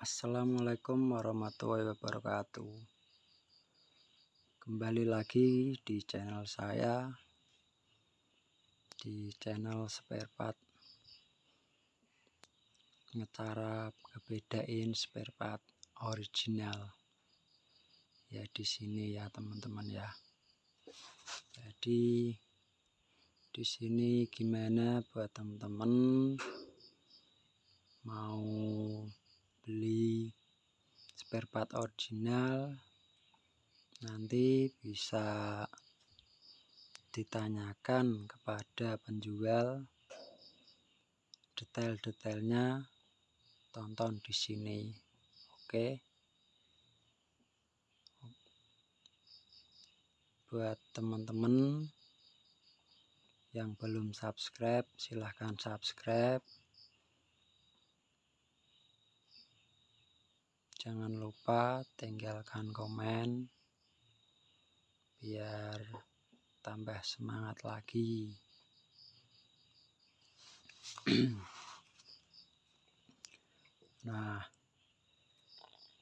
Assalamualaikum warahmatullahi wabarakatuh. Kembali lagi di channel saya Di channel spare part. Ngecara ngebedain spare part original. Ya di sini ya teman-teman ya. Jadi di sini gimana buat teman-teman? Mau beli spare part original nanti bisa ditanyakan kepada penjual detail-detailnya. Tonton di sini. Oke. Buat teman-teman yang belum subscribe silahkan subscribe jangan lupa tinggalkan komen biar tambah semangat lagi. Nah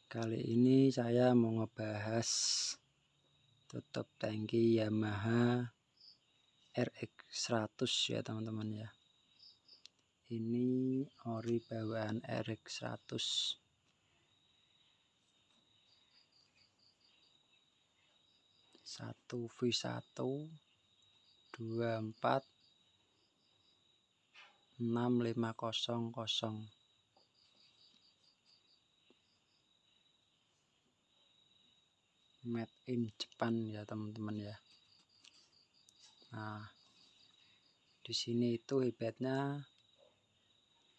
kali ini saya mau ngebahas tutup tangki Yamaha RX100 ya teman-teman ya. Ini ori bawaan RX100 1 V1 24 6500 made in Jepang ya teman-teman ya. Nah di sini itu hebatnya.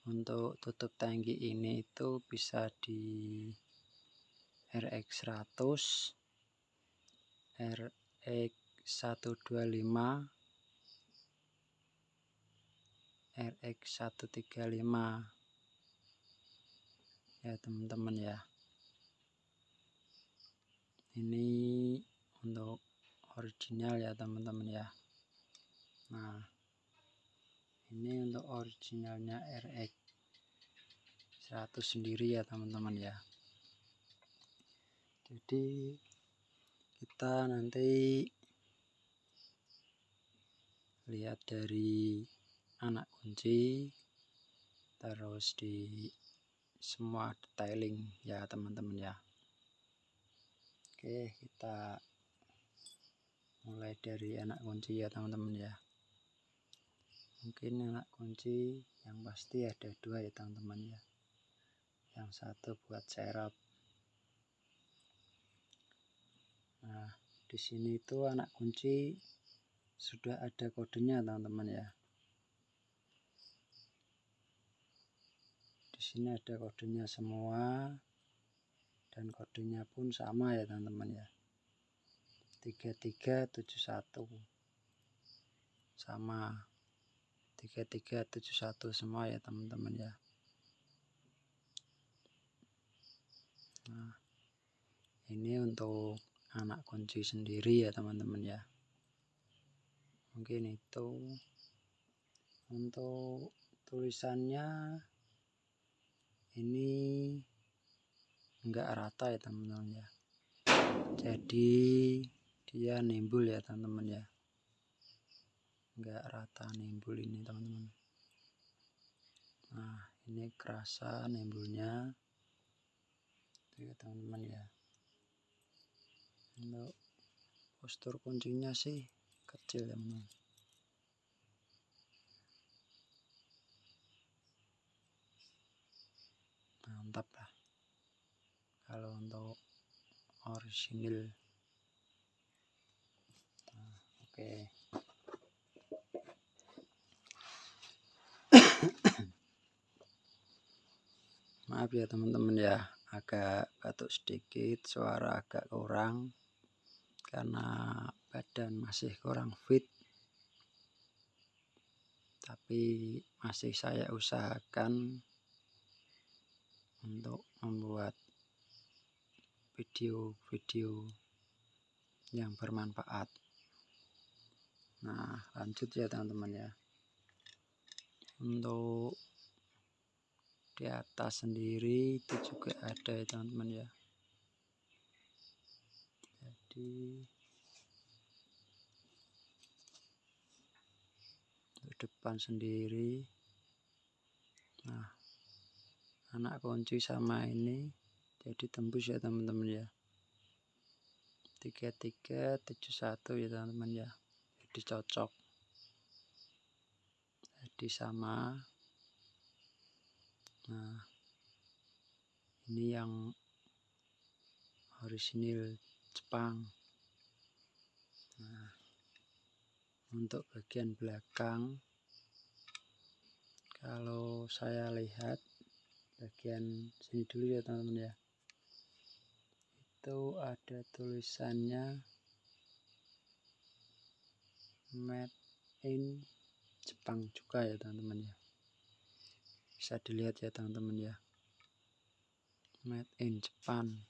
Untuk tutup tangki ini itu bisa di RX 100 RX 125 RX 135 ya teman-teman ya. Ini untuk original ya teman-teman ya. Nah ini untuk originalnya RX 100 sendiri ya teman-teman ya. Jadi kita nanti lihat dari anak kunci terus di semua detailing ya teman-teman ya. Oke kita mulai dari anak kunci ya teman-teman ya. Mungkin anak kunci yang pasti ada dua ya teman-teman ya. Yang satu buat serap Nah, di sini itu anak kunci sudah ada kodenya, teman-teman ya. Di sini ada kodenya semua dan kodenya pun sama ya, teman-teman ya. 3371 sama 3371 semua ya, teman-teman ya. Nah, ini untuk anak kunci sendiri ya teman-teman ya. Mungkin itu untuk tulisannya ini enggak rata ya teman-teman ya. Jadi dia nimbul ya teman-teman ya. Enggak rata nimbul ini teman-teman. Nah ini kerasa nimbulnya. Ya teman-teman ya untuk postur kuncinya sih kecil ya teman mantap lah. Kalau untuk orisinil. Nah, oke. Maaf ya teman-teman ya. Agak batuk sedikit suara agak kurang karena badan masih kurang fit. Tapi masih saya usahakan untuk membuat video-video yang bermanfaat. Nah lanjut ya teman-teman ya. Untuk di atas sendiri itu juga ada ya teman-teman ya untuk depan sendiri nah anak kunci sama ini jadi tembus ya teman-teman ya. 3371 ya teman-teman ya. Jadi cocok. Jadi sama. Nah ini yang orisinil Jepang. Nah untuk bagian belakang kalau saya lihat bagian sini dulu ya teman-teman ya. Itu ada tulisannya made in Jepang juga ya teman-teman ya. Bisa dilihat ya teman-teman ya. Made in Jepang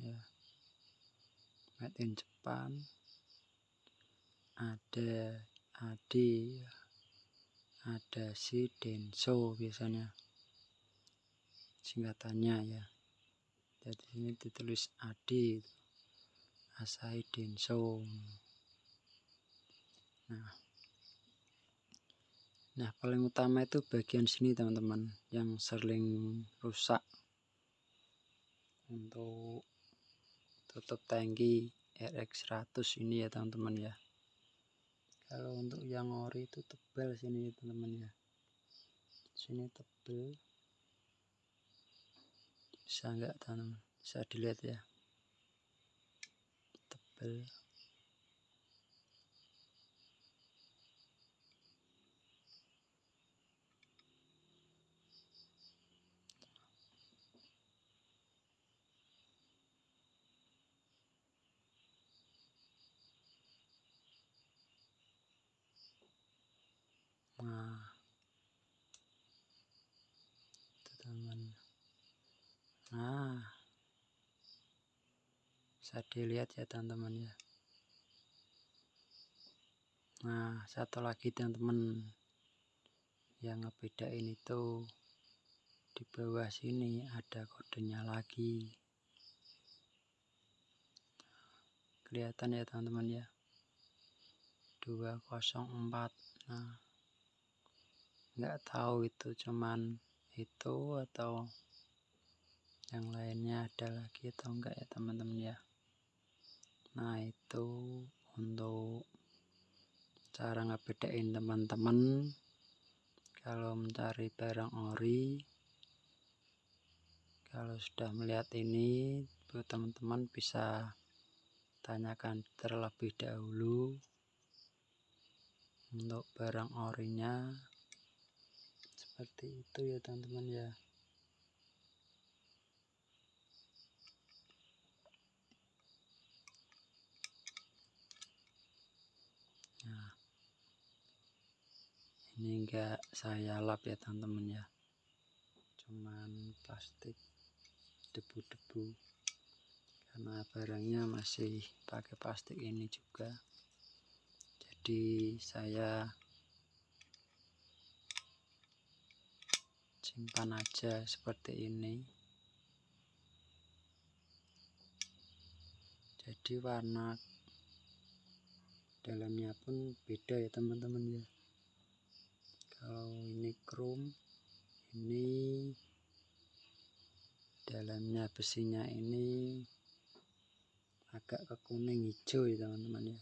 ya. Made in Jepang. Ada Adi ada si Denso biasanya. Singkatannya ya. Jadi ini ditulis Adi Asai Denso. Nah. Nah paling utama itu bagian sini teman-teman yang sering rusak untuk tutup tangki RX100 ini ya teman-teman ya. Kalau untuk yang ori itu tebal sini teman-teman ya. Sini tebal. Bisa enggak teman bisa dilihat ya. Tebal nah. Teman. Nah. Bisa dilihat ya teman-teman ya. Nah satu lagi teman-teman. Yang ngebedain itu di bawah sini ada kodenya lagi. Kelihatan ya teman-teman ya? 204 nah nggak tahu itu cuman itu atau yang lainnya ada lagi atau enggak ya teman-teman ya. Nah itu untuk cara ngebedain teman-teman. Kalau mencari barang ori kalau sudah melihat ini teman-teman bisa tanyakan terlebih dahulu untuk barang orinya seperti itu ya teman-teman ya. Nah ini enggak saya lap ya teman-teman ya. Cuman plastik debu-debu. Karena barangnya masih pakai plastik ini juga. Jadi saya simpan aja seperti ini. Jadi warna dalamnya pun beda ya teman-teman ya. Kalau ini chrome ini dalamnya besinya ini agak ke kuning hijau ya teman-teman ya.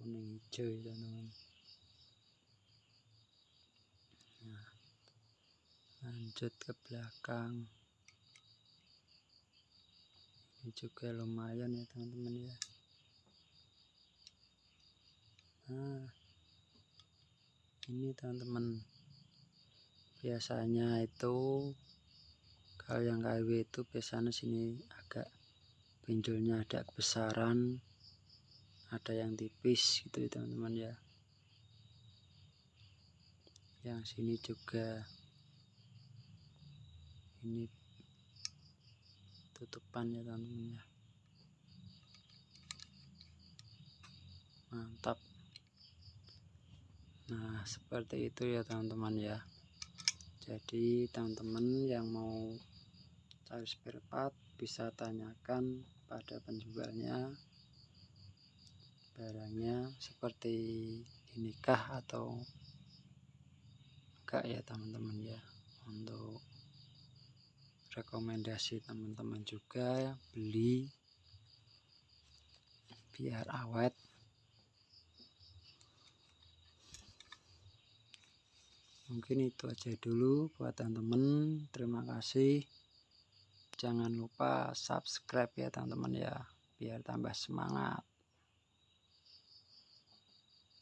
Kuning hijau ya teman-teman lanjut ke belakang. Ini juga lumayan ya teman-teman ya. Nah ini teman-teman biasanya itu kalau yang KW itu biasanya sini agak pinjolnya ada kebesaran ada yang tipis gitu ya teman-teman ya. Yang sini juga ini tutupan ya teman-teman ya mantap. Nah seperti itu ya teman-teman ya. Jadi teman-teman yang mau cari spare part bisa tanyakan pada penjualnya barangnya seperti inikah atau enggak ya teman-teman ya. Untuk rekomendasi teman-teman juga beli biar awet. Mungkin itu aja dulu buat teman-teman. Terima kasih. Jangan lupa subscribe ya teman-teman ya biar tambah semangat